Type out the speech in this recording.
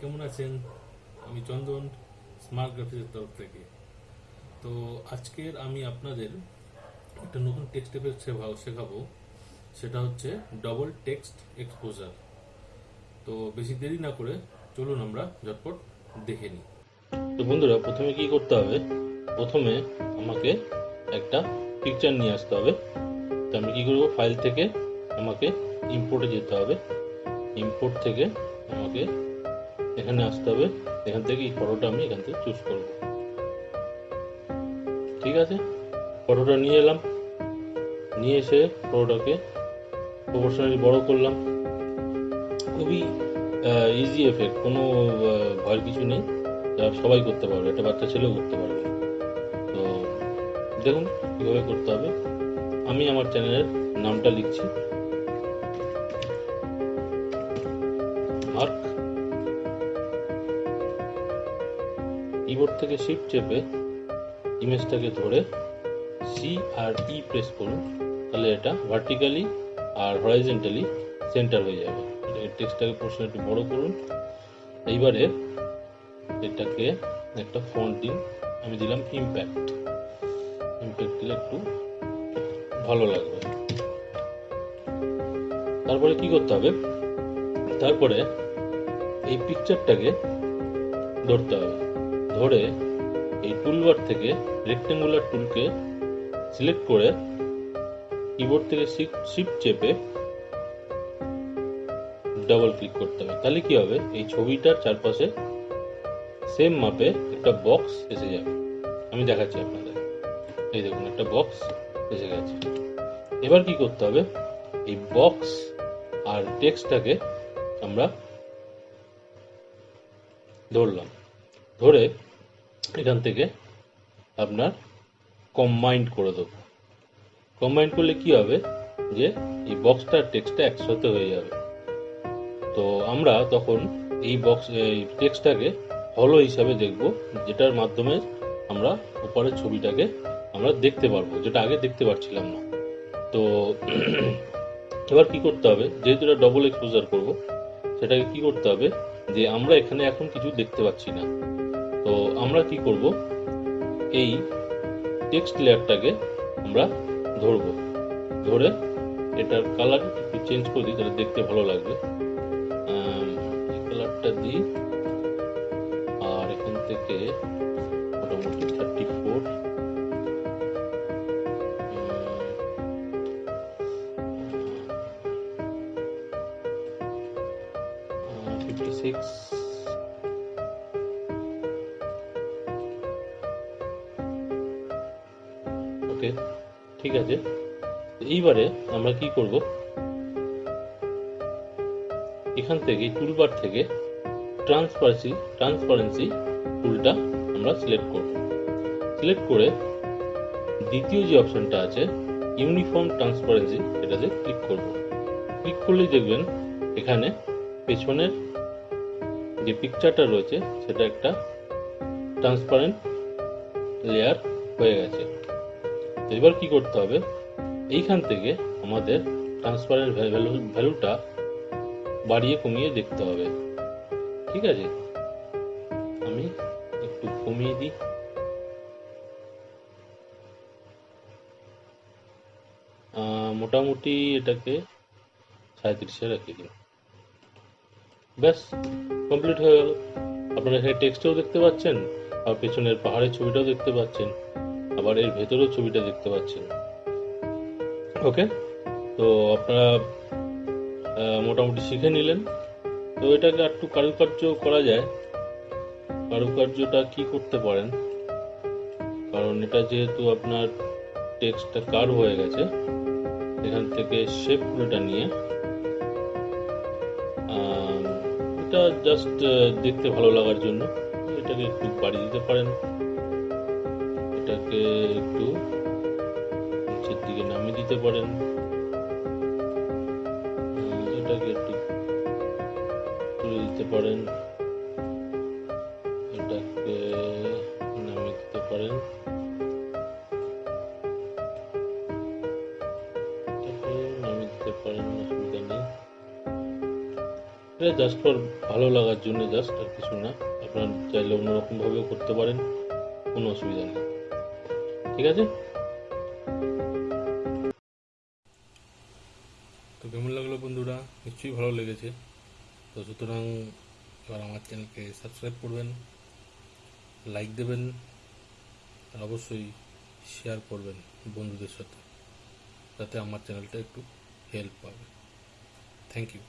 কেমন আছেন? আমি চন্দন স্মার্ট গ্রাফিক্সের তরফ থেকে। তো আজকের আমি আপনাদের একটা নতুন টেক্সট এফেক্ট শেখাবো। সেটা হচ্ছে ডবল টেক্সট এক্সপোজার তো বেশি দেরি না করে চলুন আমরা ঝটপট দেখে নিই। তো বন্ধুরা, প্রথমে কি করতে হবে? প্রথমে আমাকে একটা পিকচার নিয়ে আসতে হবে। তো আমি কী করব? ফাইল থেকে আমাকে ইম্পোর্টে যেতে হবে। ইম্পোর্ট থেকে আমাকে এখানে আসতে হবে। এখান থেকে এই ফটোটা আমি এখান থেকে চুজ করব। ঠিক আছে? ফটোটা নিয়ে এলাম। নিয়ে এসে ফটোটাকে প্রফেশনালি বড় করলাম। খুবই ইজি এফেক্ট কোনো ভয়ের কিছু নেই। যা সবাই করতে পারবে, একটা বাচ্চা ছেলেও করতে পারবে। তো, দেখুন কীভাবে করতে হবে। আমি আমার চ্যানেলের নামটা লিখছি। কিবোর্ড থেকে শিফট চেপে ইমেজটাকে ধরে সি আর ই প্রেস করুন, তাহলে এটা ভার্টিক্যালি আর হরাইজেন্টালি সেন্টার হয়ে যাবে। টেক্সটটাকে প্রশ্ন একটু বড় করুন। এইবারে এটাকে একটা ফন্ট দিন আমি দিলাম ইম্প্যাক্ট ইম্প্যাক্ট দিলে একটু ভালো লাগবে। তারপরে কি করতে হবে? তারপরে এই পিকচারটাকে ধরতে হবে। ধরে এই টুলবার থেকে রেক্টেঙ্গুলার টুলকে সিলেক্ট করে কিবোর্ড থেকে শিফট চেপে ডাবল ক্লিক করতে হবে। তাহলে কি হবে? এই ছবিটার চারপাশে সেম মাপে একটা বক্স এসে যাবে। আমি দেখাচ্ছি আপনাদের। এই দেখুন, একটা বক্স এসে গেছে। এবার কি করতে হবে? এই বক্স আর টেক্সটটাকে আমরা ধরলাম। ধরে এখান থেকে আপনার কম্বাইন্ড করে দেবো। কম্বাইন্ড করলে কি হবে? যে এই বক্সটা টেক্সটটা একসাথে হয়ে যাবে। তো আমরা তখন এই বক্স এই টেক্সটটাকে হলো হিসাবে দেখব, যেটার মাধ্যমে আমরা উপরের ছবিটাকে আমরা দেখতে পারব, যেটা আগে দেখতে পাচ্ছিলাম না। তো এবার কি করতে হবে? যেহেতু এটা ডবল এক্সপোজার করব, সেটাকে কি করতে হবে? যে আমরা এখানে এখন কিছু দেখতে পাচ্ছি না। তো আমরা কি করব? এই টেক্সট লেয়ারটাকে আমরা ধরব। ধরে এটার কালার একটু চেঞ্জ করে দিই, তাহলে দেখতে ভালো লাগবে। কালারটা দিই, আর এখান থেকে মোটামুটি thirty four fifty six okay, ঠিক আছে। এইবারে আমরা কি করব? এখান থেকে টুলবার থেকে ট্রান্সপারেন্সি ট্রান্সপারেন্সি টুলটা আমরা সিলেক্ট করব। সিলেক্ট করে দ্বিতীয় যে অপশনটা আছে ইউনিফর্ম ট্রান্সপারেন্সি এটাতে ক্লিক করব। ক্লিক করলেই দেখবেন এখানে পেছনের যে পিকচারটা রয়েছে, সেটা একটা ট্রান্সপারেন্ট লেয়ার হয়ে গেছে। তো এবার কি করতে হবে? এইখান থেকে আমাদের ভ্যালু ভ্যালুটা বাড়িয়ে কমিয়ে দেখতে হবে। ঠিক আছে? আমি একটু কমিয়ে দিই। মোটামুটি এটাকে সাঁত্রিশে রেখে দিন ব্যাস কমপ্লিট হয়ে গেল। আপনারা এখানে টেক্সটও দেখতে পাচ্ছেন, আর পেছনের পাহাড়ের ছবিটাও দেখতে পাচ্ছেন। আবার এর ভেতরেও ছবিটা দেখতে পাচ্ছেন। ওকে তো আপনারা মোটামুটি শিখে নিলেন। তো এটাকে একটু কারুকার্য করা যায়। কারুকার্যটা কি করতে পারেন? কারণ এটা যেহেতু আপনার টেক্সটটা কার্ভ হয়ে গেছে, এখান থেকে শেপ টুলটা নিয়ে এটা জাস্ট দেখতে ভালো লাগার জন্য এটাকে একটু বাড়িয়ে দিতে পারেন। এটাকে একটু নিচের দিকে নামিয়ে দিতে পারেন। এটাকে একটু তুলে দিতে পারেন। এটাকে নামিয়ে দিতে পারেন। নামিয়ে দিতে পারেন অসুবিধা নেই। এটা জাস্ট ফর ভালো লাগার জন্য জাস্ট আর কিছু না। আপনার চাইলে অন্যরকম ভাবেও করতে পারেন, কোনো অসুবিধা নেই। ঠিক আছে? তো কেমন লাগল বন্ধুরা? নিশ্চয়ই ভালো লেগেছে। তো সুতরাং এবার আমার চ্যানেলকে সাবস্ক্রাইব করবেন লাইক দেবেন, আর অবশ্যই শেয়ার করবেন বন্ধুদের সাথে, যাতে আমার চ্যানেলটা একটু হেল্প পাবে। Thank you